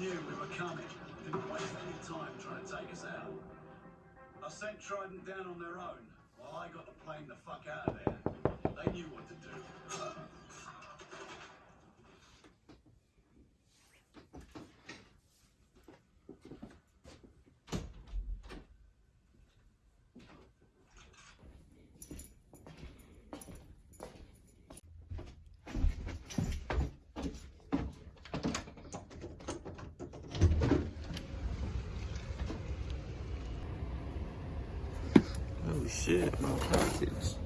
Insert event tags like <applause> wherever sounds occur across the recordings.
Knew we were coming. Didn't waste any time trying to take us out. I sent Trident down on their own, while I got the plane the fuck out of there. They knew what to do. Oh shit, my pockets.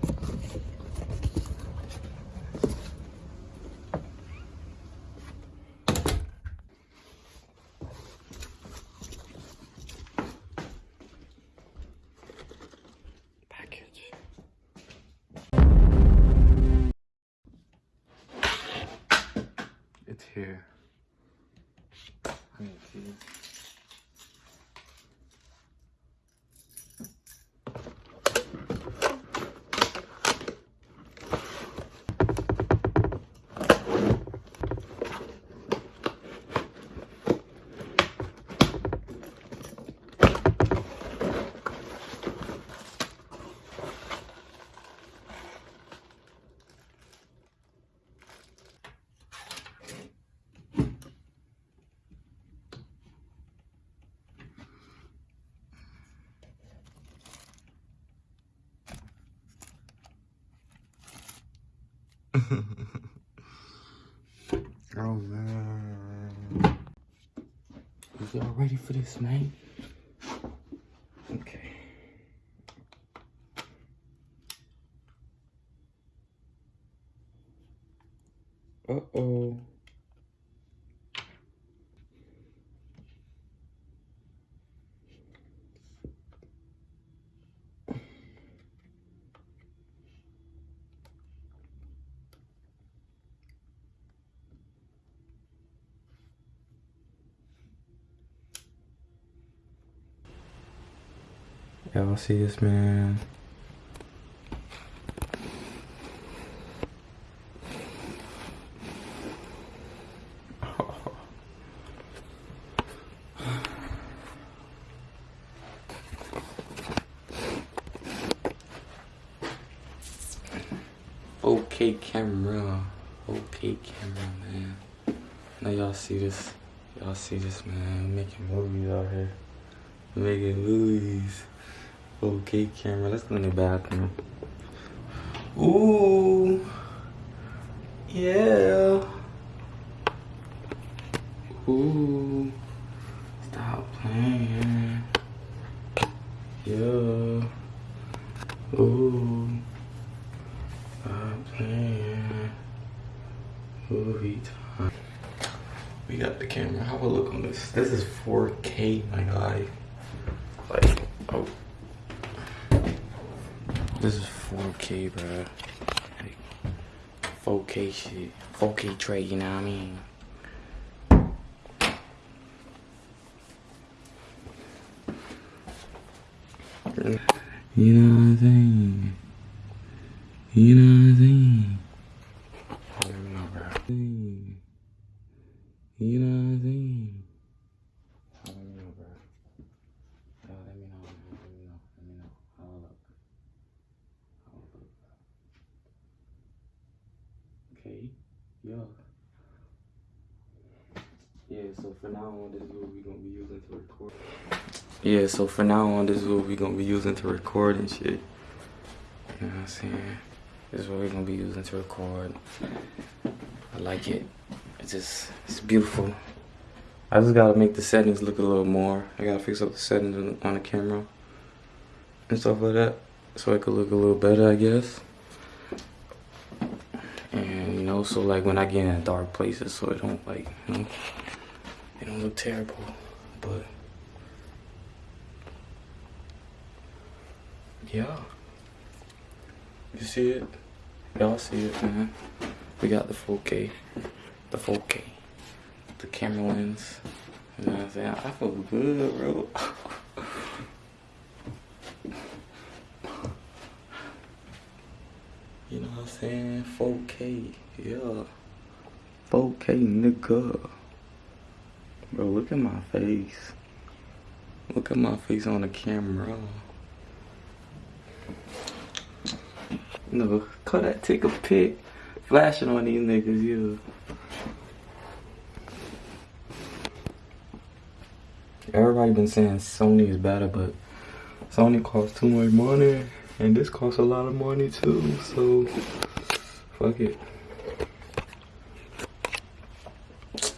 Package. It's here. I need keys. <laughs> Oh man. Is y'all ready for this, man? Okay. Uh Y'all see this man? Okay camera. Okay camera, man. Now y'all see this. Y'all see this, man. Making movies out here. Making movies. Okay, camera. Let's go in the bathroom. Ooh. Yeah. Ooh. Stop playing. Yeah. Ooh. Stop playing. Movie time. We got the camera. How about look on this? This is 4K, my guy. Like, oh. This is 4K, bro. Like, 4K shit. 4K trade, you know what I mean? You know what I'm saying? You know what I'm saying? I don't know, bro. You know what I'm saying? I don't know, bro. Yo, let me know, man. Let me know. Let me know. Hold up. Hold up. Okay. Yo. Yeah, so for now on, this is what we're gonna be using to record. Yeah, so for now on, this is what we're gonna be using to record and shit. You know what I'm saying? This is what we're gonna be using to record. I like it. It's just, it's beautiful. I just gotta make the settings look a little more. I gotta fix up the settings on- on the camera and stuff like that, so it could look a little better, I guess. Know, so like when I get in dark places, so it don't like, you know, it don't look terrible. But yeah, you see it? Y'all see it, man? We got the 4K, the 4K, the camera lens. You know what I'm saying? I feel good, bro. <laughs> You know what I'm saying? 4K, yeah. 4K, nigga. Bro, look at my face. Look at my face on the camera. No, Kodak take a pic, flashing on these niggas, yeah. Everybody been saying Sony is better, but Sony costs too much money, and this costs a lot of money too. So, fuck it.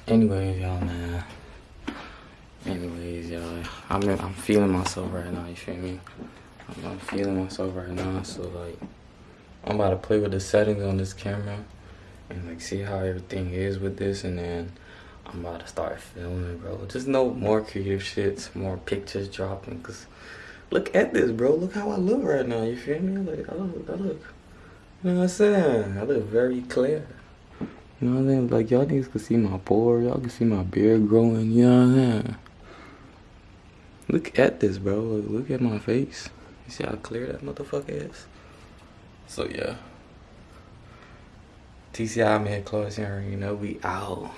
Anyways, y'all, man. Anyways, y'all, I'm I'm feeling myself right now. You feel me? I'm, I'm feeling myself right now. So like, I'm about to play with the settings on this camera and like see how everything is with this, and then I'm about to start filming, bro. Just no more creative shits, more pictures dropping. Cause look at this, bro. Look how I look right now. You feel me? Like I look, I look. You know what I'm saying? I look very clear. You know what I'm saying? Like y'all niggas can see my pore, y'all can see my beard growing, you know what I'm saying? Look at this, bro. Look at my face. You see how clear that motherfucker is? So yeah. TCI man, Chloe Henry, you know, we out.